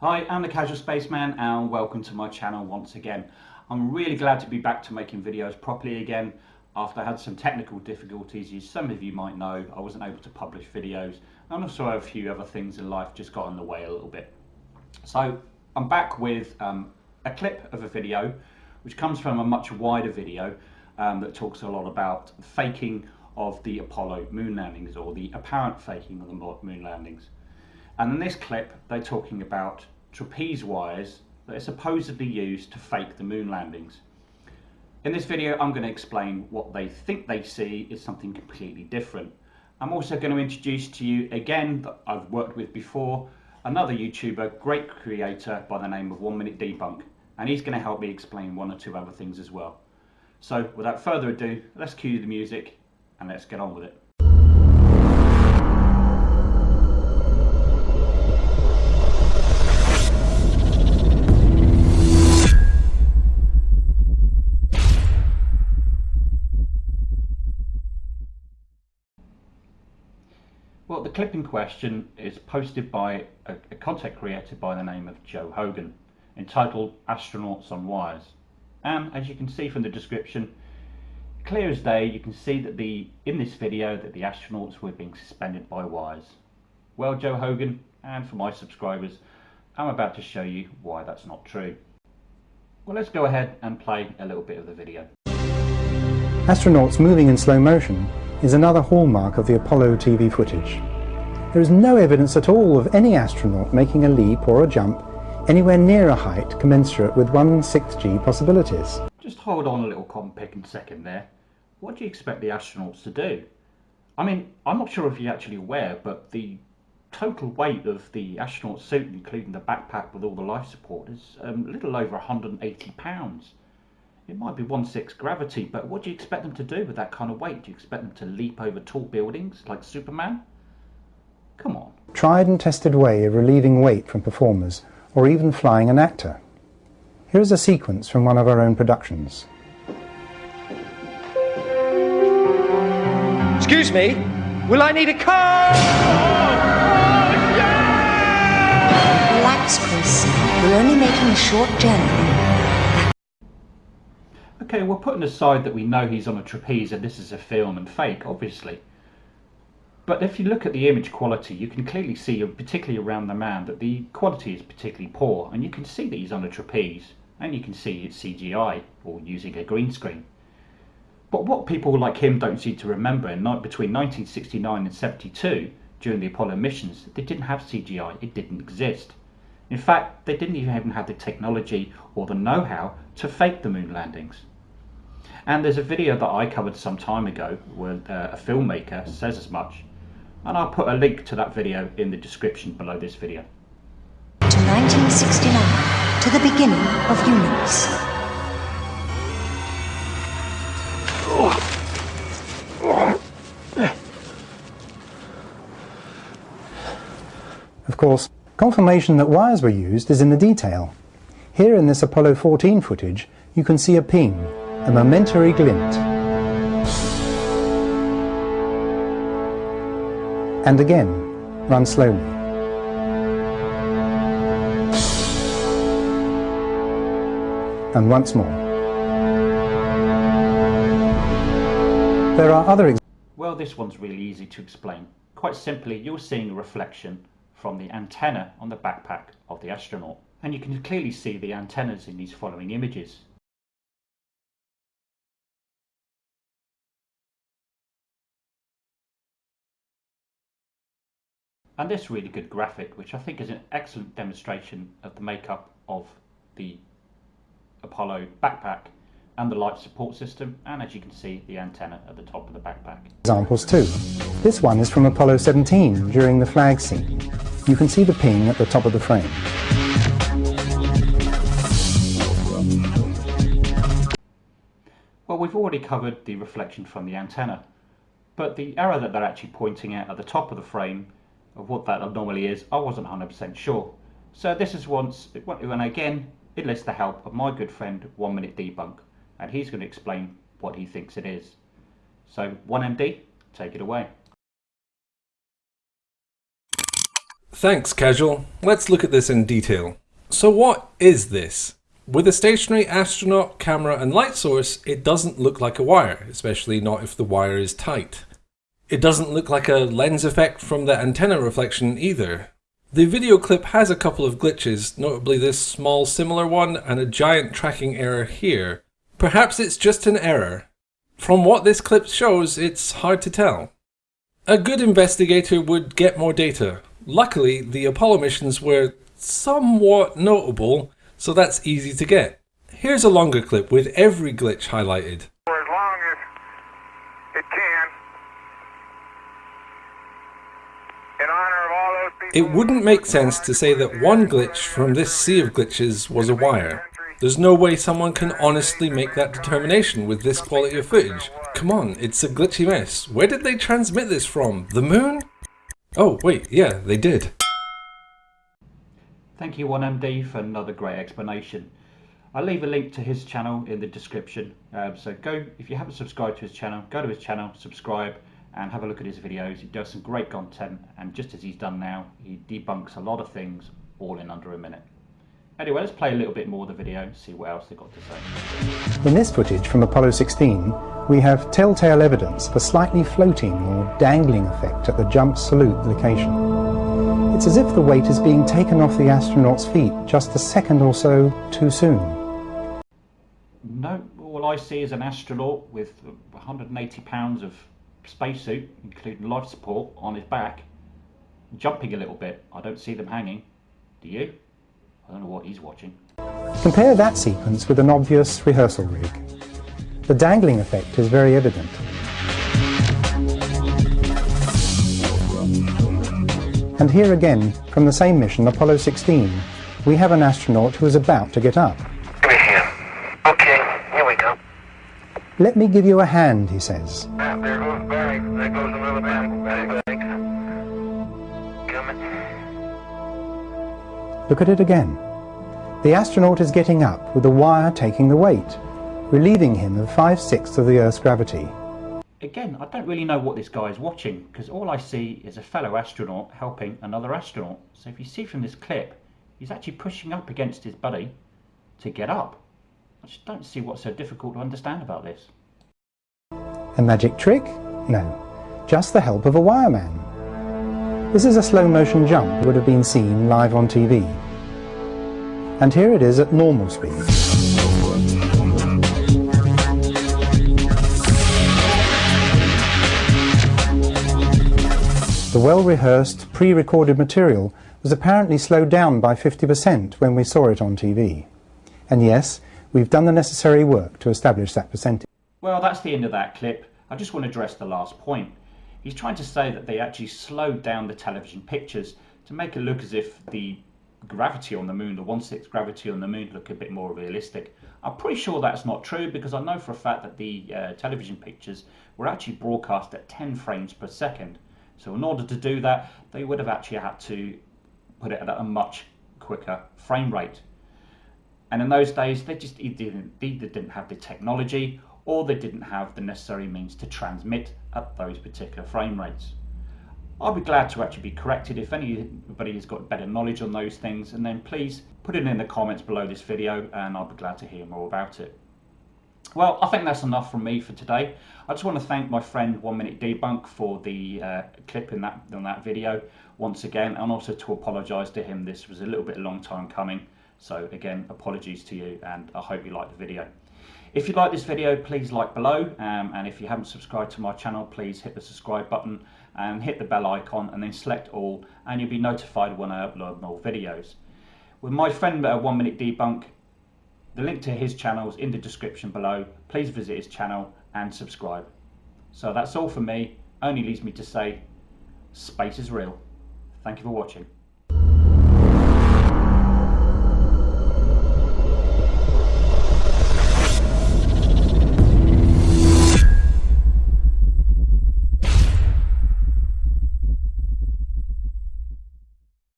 Hi, I'm the Casual Spaceman and welcome to my channel once again. I'm really glad to be back to making videos properly again after I had some technical difficulties. As some of you might know, I wasn't able to publish videos and also a few other things in life just got in the way a little bit. So I'm back with um, a clip of a video which comes from a much wider video um, that talks a lot about faking of the Apollo moon landings or the apparent faking of the moon landings. And in this clip, they're talking about trapeze wires that are supposedly used to fake the moon landings. In this video, I'm going to explain what they think they see is something completely different. I'm also going to introduce to you again that I've worked with before, another YouTuber, great creator by the name of One Minute Debunk, and he's going to help me explain one or two other things as well. So without further ado, let's cue the music and let's get on with it. Clip in question is posted by a, a content creator by the name of Joe Hogan, entitled Astronauts on Wires. And as you can see from the description, clear as day, you can see that the in this video that the astronauts were being suspended by wires. Well, Joe Hogan, and for my subscribers, I'm about to show you why that's not true. Well, let's go ahead and play a little bit of the video. Astronauts moving in slow motion is another hallmark of the Apollo TV footage. There is no evidence at all of any astronaut making a leap or a jump anywhere near a height commensurate with 1 6G possibilities. Just hold on a little compicking second there. What do you expect the astronauts to do? I mean, I'm not sure if you're actually aware, but the total weight of the astronaut suit, including the backpack with all the life support, is um, a little over 180 pounds. It might be one-sixth gravity, but what do you expect them to do with that kind of weight? Do you expect them to leap over tall buildings like Superman? Come on. Tried and tested way of relieving weight from performers, or even flying an actor. Here is a sequence from one of our own productions. Excuse me, will I need a car? Relax, Chris. We're only making a short journey. Okay, we're putting aside that we know he's on a trapeze and this is a film and fake, obviously. But if you look at the image quality, you can clearly see, particularly around the man, that the quality is particularly poor. And you can see that he's on a trapeze, and you can see it's CGI, or using a green screen. But what people like him don't seem to remember, in between 1969 and 72, during the Apollo missions, they didn't have CGI, it didn't exist. In fact, they didn't even have the technology or the know-how to fake the moon landings. And there's a video that I covered some time ago where uh, a filmmaker says as much. And I'll put a link to that video in the description below this video. To 1969, to the beginning of units. Of course, confirmation that wires were used is in the detail. Here in this Apollo 14 footage, you can see a ping a momentary glint. And again, run slowly. And once more. There are other Well, this one's really easy to explain. Quite simply, you're seeing a reflection from the antenna on the backpack of the astronaut. And you can clearly see the antennas in these following images. And this really good graphic which I think is an excellent demonstration of the makeup of the Apollo backpack and the life support system and as you can see the antenna at the top of the backpack. Examples too. This one is from Apollo 17 during the flag scene. You can see the ping at the top of the frame. Well we've already covered the reflection from the antenna but the arrow that they're actually pointing at at the top of the frame of what that normally is, I wasn't 100% sure. So this is once, and again, it lists the help of my good friend, One Minute Debunk, and he's going to explain what he thinks it is. So 1MD, take it away. Thanks, Casual. Let's look at this in detail. So what is this? With a stationary astronaut, camera and light source, it doesn't look like a wire, especially not if the wire is tight. It doesn't look like a lens effect from the antenna reflection either. The video clip has a couple of glitches, notably this small similar one and a giant tracking error here. Perhaps it's just an error. From what this clip shows, it's hard to tell. A good investigator would get more data. Luckily, the Apollo missions were somewhat notable, so that's easy to get. Here's a longer clip with every glitch highlighted. For as long as it can. In honor of all those people It wouldn't make sense to say that one glitch from this sea of glitches was a wire. There's no way someone can honestly make that determination with this quality of footage. Come on, it's a glitchy mess. Where did they transmit this from? The moon? Oh, wait, yeah, they did. Thank you 1MD for another great explanation. I'll leave a link to his channel in the description. Um, so go, if you haven't subscribed to his channel, go to his channel, subscribe and have a look at his videos. He does some great content and just as he's done now, he debunks a lot of things all in under a minute. Anyway, let's play a little bit more of the video and see what else they've got to say. In this footage from Apollo 16, we have telltale evidence of a slightly floating or dangling effect at the jump salute location. It's as if the weight is being taken off the astronaut's feet just a second or so too soon. No, all I see is an astronaut with 180 pounds of spacesuit, including life support, on his back, jumping a little bit. I don't see them hanging. Do you? I don't know what he's watching. Compare that sequence with an obvious rehearsal rig. The dangling effect is very evident. And here again, from the same mission, Apollo 16, we have an astronaut who is about to get up. Give me a. Okay, here we go. Let me give you a hand, he says. Uh, uh, There goes Barry. There goes another man. Barry, Barry. Coming. Look at it again. The astronaut is getting up with the wire taking the weight, relieving him of five-sixths of the Earth's gravity. Again, I don't really know what this guy is watching because all I see is a fellow astronaut helping another astronaut. So if you see from this clip, he's actually pushing up against his buddy to get up. I just don't see what's so difficult to understand about this. A magic trick? No, just the help of a wireman. This is a slow motion jump that would have been seen live on TV. And here it is at normal speed. The well-rehearsed, pre-recorded material was apparently slowed down by 50% when we saw it on TV. And yes, we've done the necessary work to establish that percentage. Well, that's the end of that clip. I just want to address the last point. He's trying to say that they actually slowed down the television pictures to make it look as if the gravity on the moon, the 1 6 gravity on the moon, look a bit more realistic. I'm pretty sure that's not true because I know for a fact that the uh, television pictures were actually broadcast at 10 frames per second. So in order to do that, they would have actually had to put it at a much quicker frame rate. And in those days, they just either didn't, either didn't have the technology or they didn't have the necessary means to transmit at those particular frame rates. I'll be glad to actually be corrected if anybody has got better knowledge on those things and then please put it in the comments below this video and I'll be glad to hear more about it. Well, I think that's enough from me for today. I just want to thank my friend One Minute Debunk for the uh, clip in that on that video once again, and also to apologise to him. This was a little bit a long time coming, so again, apologies to you, and I hope you liked the video. If you like this video, please like below, um, and if you haven't subscribed to my channel, please hit the subscribe button and hit the bell icon, and then select all, and you'll be notified when I upload more videos. With my friend uh, One Minute Debunk, the link to his channel is in the description below. Please visit his channel and subscribe. So that's all for me. Only leaves me to say, space is real. Thank you for watching.